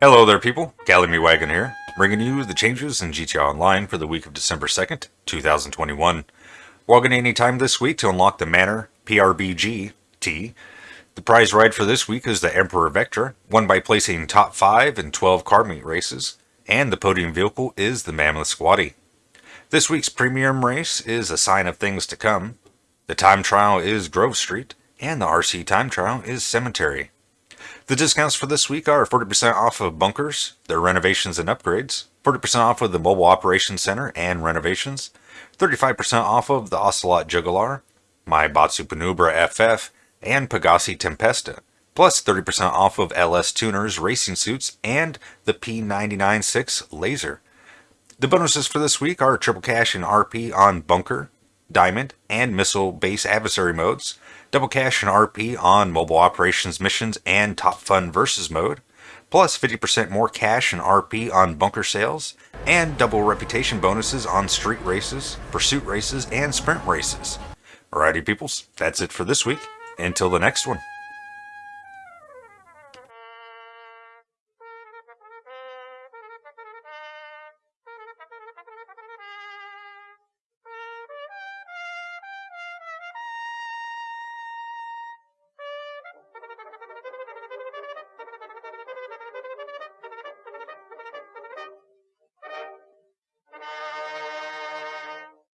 Hello there people, Gallimy Wagon here, bringing you the changes in GTA Online for the week of December 2nd, 2021. Walking any time this week to unlock the Manor PRBG T. The prize ride for this week is the Emperor Vectra, won by placing top 5 in 12 car meet races, and the podium vehicle is the Mammoth Squaddie. This week's premium race is a sign of things to come. The time trial is Grove Street, and the RC time trial is Cemetery. The discounts for this week are 40% off of bunkers, their renovations and upgrades, 40% off of the Mobile Operations Center and renovations, 35% off of the Ocelot Jugular, Maibatsu Penumbra FF, and Pegassi Tempesta, plus 30% off of LS Tuners racing suits and the P996 Lazer. The bonuses for this week are triple cash and RP on Bunker, Diamond, and Missile Base Adversary modes, double cash and RP on Mobile Operations missions and Top Fun Versus mode, plus 50% more cash and RP on bunker sales, and double reputation bonuses on street races, pursuit races, and sprint races. Alrighty peoples, that's it for this week. Until the next one.